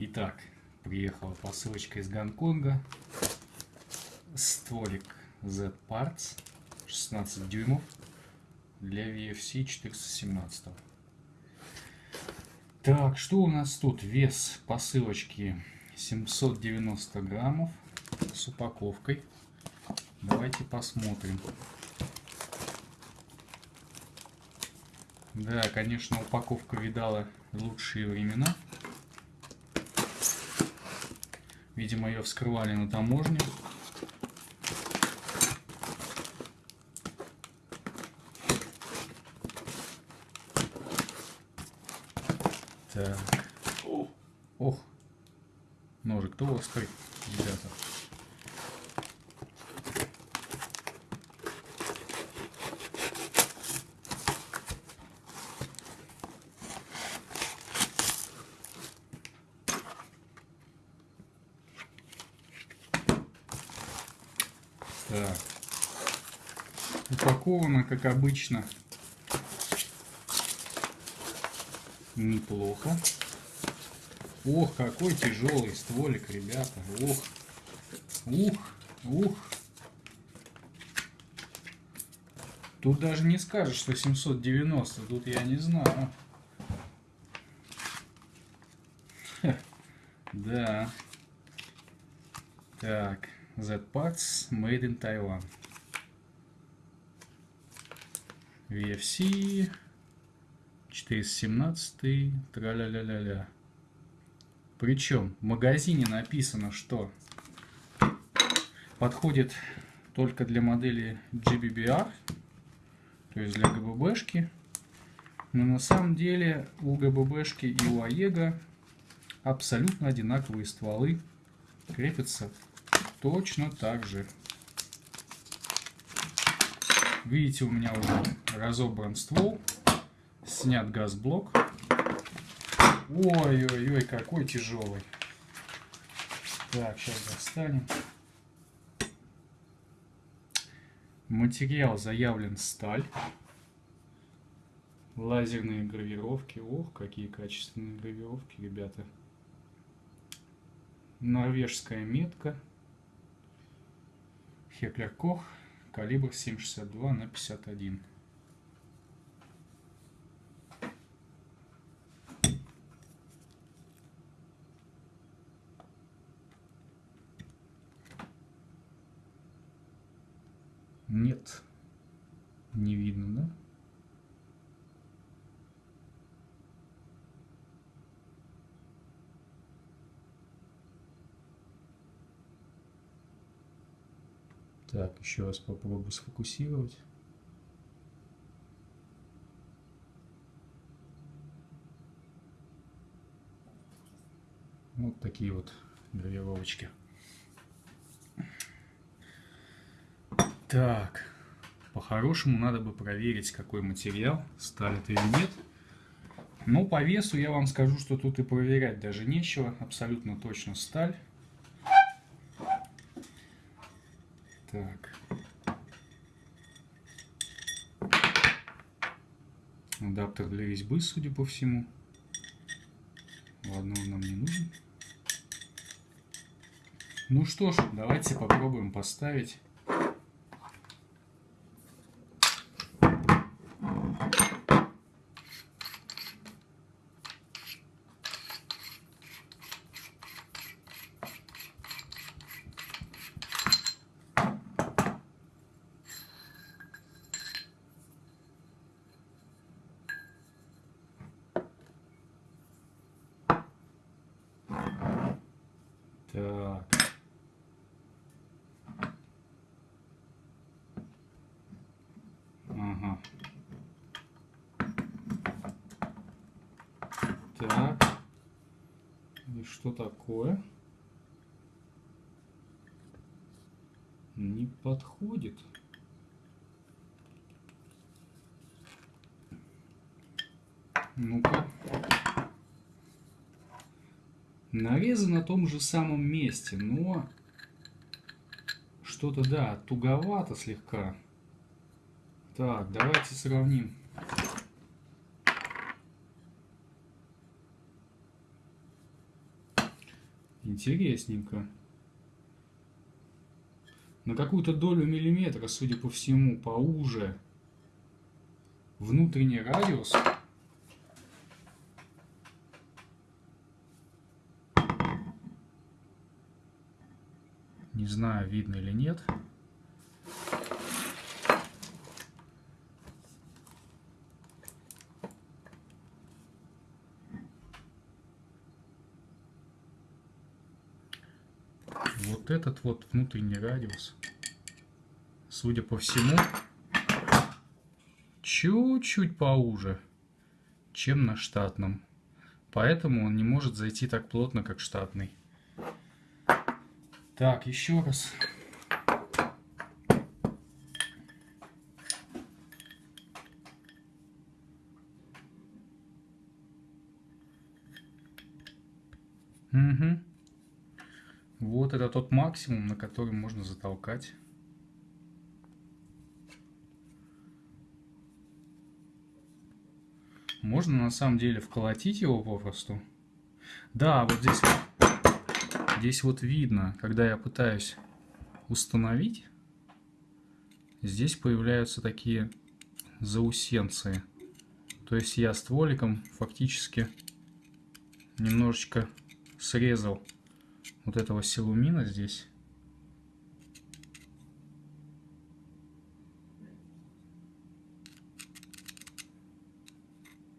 Итак, приехала посылочка из Гонконга. Стволик Z Parts 16 дюймов для VFC 417. Так, что у нас тут? Вес посылочки 790 граммов с упаковкой. Давайте посмотрим. Да, конечно, упаковка видала лучшие времена. Видимо, ее вскрывали на таможне. Так. Ох. Ножик кто острый, ребята. Так. Упаковано, как обычно, неплохо. Ох, какой тяжелый стволик, ребята. Ох, ух, ух. Тут даже не скажешь, что 790. Тут я не знаю. Да. Так. Z-Parts Made in Taiwan. VFC 417 тра-ля-ля-ля-ля. Причем в магазине написано, что подходит только для модели GBBR, то есть для ГББшки. Но на самом деле у ГББшки и у АЕГа абсолютно одинаковые стволы крепятся точно так же. Видите, у меня уже разобран ствол, снят газблок. Ой-ой-ой, какой тяжелый. Так, сейчас достанем. Материал заявлен сталь. Лазерные гравировки. Ох, какие качественные гравировки, ребята. Норвежская метка. Хеклер Кох, калибр 7,62 на 51. Нет, не видно, да? Так, еще раз попробую сфокусировать. Вот такие вот гравировочки. Так, по-хорошему надо бы проверить, какой материал, сталь это или нет. Но по весу я вам скажу, что тут и проверять даже нечего. Абсолютно точно сталь. Так. Адаптер для резьбы, судя по всему. Ладно, он нам не нужен. Ну что ж, давайте попробуем поставить Так. Ага. Так. И что такое? Не подходит. Ну-ка. Нарезы на том же самом месте, но что-то, да, туговато слегка. Так, давайте сравним. Интересненько. На какую-то долю миллиметра, судя по всему, поуже. Внутренний радиус. Не знаю, видно или нет. Вот этот вот внутренний радиус, судя по всему, чуть-чуть поуже, чем на штатном. Поэтому он не может зайти так плотно, как штатный. Так, еще раз. Угу. Вот это тот максимум, на который можно затолкать. Можно на самом деле вколотить его попросту. Да, вот здесь, здесь вот видно, когда я пытаюсь установить, здесь появляются такие заусенцы. То есть я стволиком фактически немножечко срезал вот этого силумина здесь.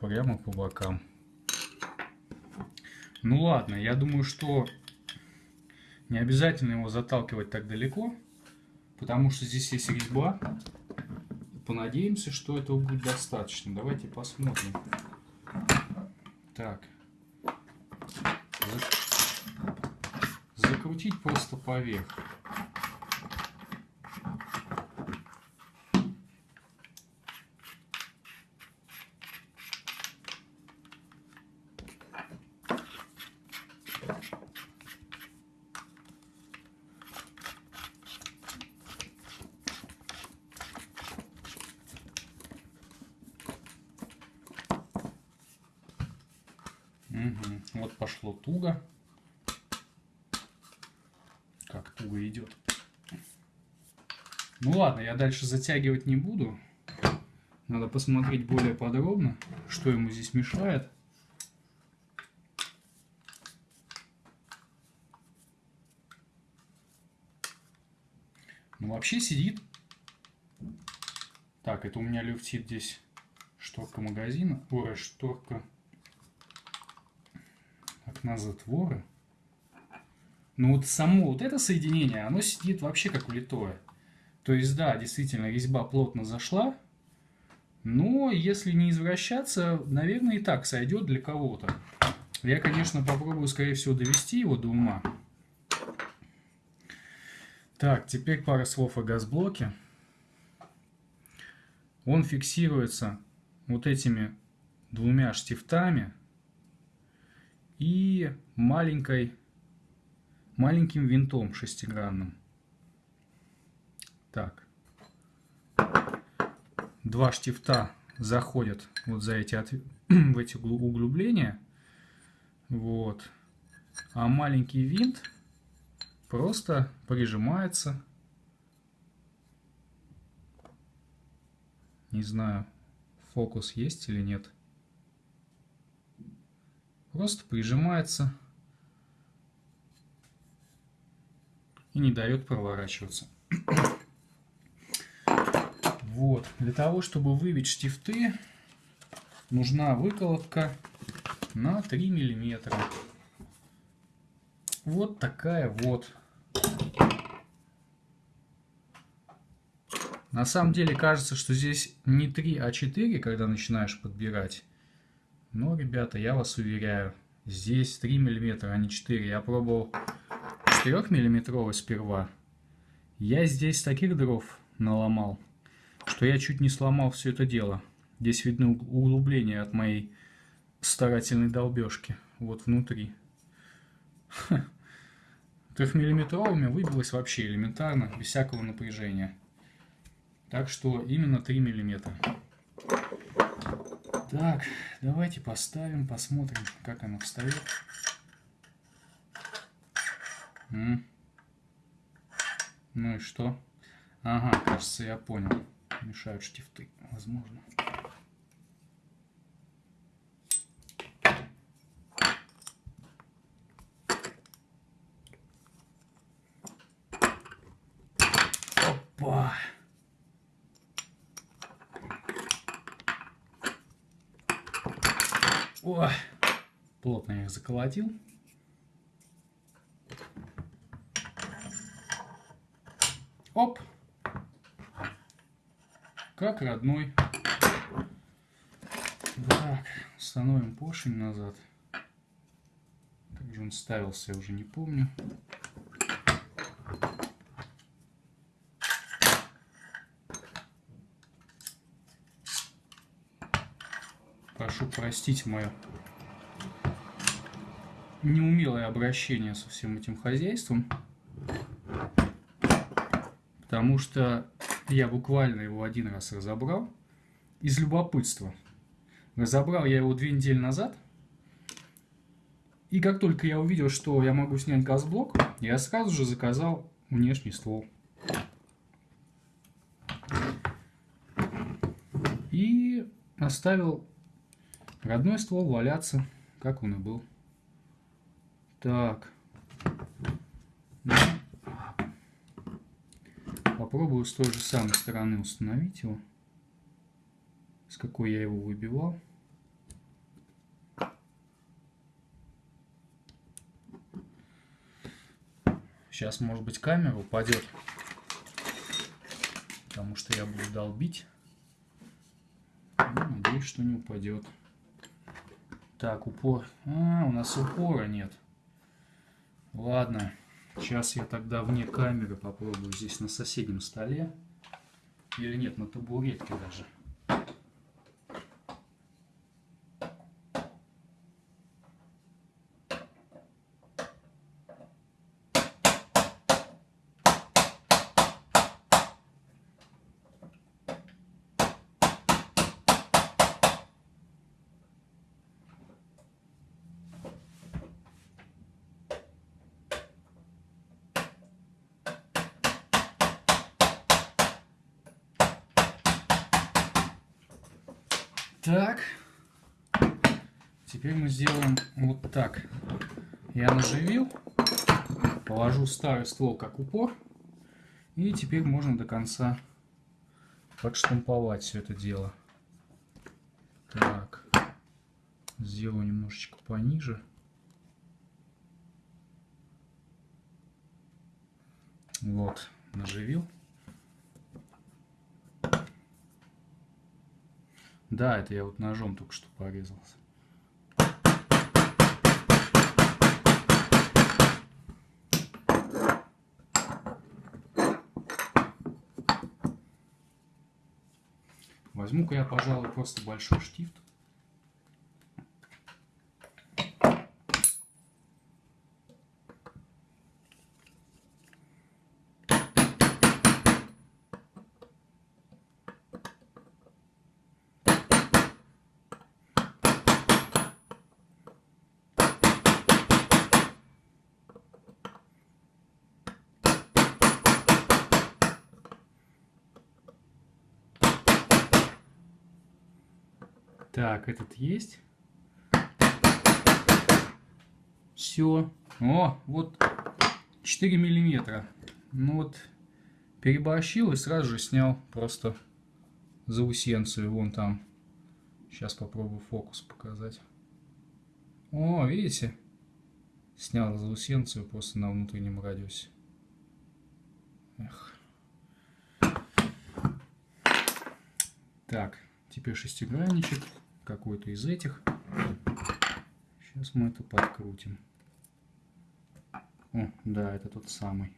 Прямо по бокам. Ну ладно, я думаю, что не обязательно его заталкивать так далеко, потому что здесь есть резьба. Понадеемся, что этого будет достаточно. Давайте посмотрим. Так. Закрутить просто поверх. Угу. Вот пошло туго как туго идет. Ну ладно, я дальше затягивать не буду. Надо посмотреть более подробно, что ему здесь мешает. Ну вообще сидит. Так, это у меня люфтит здесь шторка магазина. Ой, шторка окна затвора. Но вот само вот это соединение, оно сидит вообще как улитое. То есть, да, действительно, резьба плотно зашла, но если не извращаться, наверное, и так сойдет для кого-то. Я, конечно, попробую, скорее всего, довести его до ума. Так, теперь пара слов о газблоке. Он фиксируется вот этими двумя штифтами и маленькой маленьким винтом шестигранным. Так. Два штифта заходят вот за эти, от... в эти углубления. Вот. А маленький винт просто прижимается. Не знаю, фокус есть или нет. Просто прижимается и не дает проворачиваться. Вот. Для того, чтобы выбить штифты, нужна выколотка на 3 миллиметра. Вот такая вот. На самом деле кажется, что здесь не 3, а 4, когда начинаешь подбирать. Но, ребята, я вас уверяю, здесь 3 миллиметра, а не 4. Я пробовал 4-миллиметровый сперва, я здесь таких дров наломал, что я чуть не сломал все это дело. Здесь видны углубления от моей старательной долбежки. Вот внутри. Трехмиллиметровыми выбилось вообще элементарно, без всякого напряжения. Так что именно 3 миллиметра. Так, давайте поставим, посмотрим, как оно встает. М. Ну и что? Ага, кажется, я понял. Мешают штифты, возможно. Опа! О, плотно я их заколотил. Оп! Как родной. Так, установим поршень назад. Как же он ставился, я уже не помню. Прошу простить мое неумелое обращение со всем этим хозяйством. Потому что я буквально его один раз разобрал из любопытства. Разобрал я его две недели назад. И как только я увидел, что я могу снять газблок, я сразу же заказал внешний ствол. И оставил родной ствол валяться, как он и был. Так. Попробую с той же самой стороны установить его. С какой я его выбивал. Сейчас, может быть, камера упадет. Потому что я буду долбить. Ну, надеюсь, что не упадет. Так, упор. А, у нас упора нет. Ладно. Сейчас я тогда вне камеры попробую здесь на соседнем столе. Или нет, на табуретке даже. Так. Теперь мы сделаем вот так. Я наживил, положу старый ствол как упор. И теперь можно до конца подштамповать все это дело. Так. Сделаю немножечко пониже. Вот, наживил. Да, это я вот ножом только что порезался. Возьму-ка я, пожалуй, просто большой штифт. Так, этот есть. Все. О, вот 4 миллиметра. Ну вот, переборщил и сразу же снял просто заусенцию. Вон там. Сейчас попробую фокус показать. О, видите? Снял заусенцию просто на внутреннем радиусе. Эх. Так, теперь шестигранничек какой-то из этих. Сейчас мы это подкрутим. О, да, это тот самый.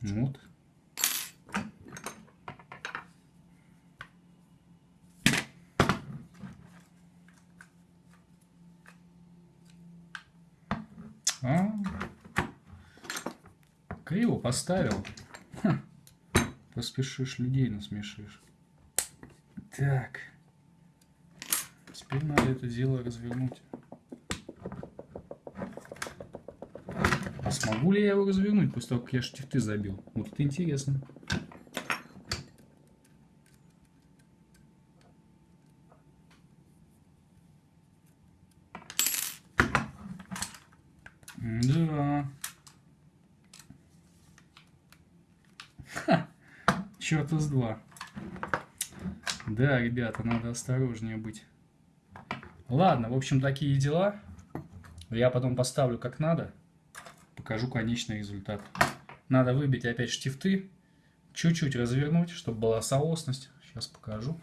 Вот. А, Криво поставил. Ха. Поспешишь, людей насмешишь. Так. Теперь надо это дело развернуть. А смогу ли я его развернуть после того, как я штифты забил? Вот это интересно. Да. Ха. Черт из два. Да, ребята, надо осторожнее быть. Ладно, в общем, такие дела. Я потом поставлю как надо. Покажу конечный результат. Надо выбить опять штифты. Чуть-чуть развернуть, чтобы была соосность. Сейчас покажу.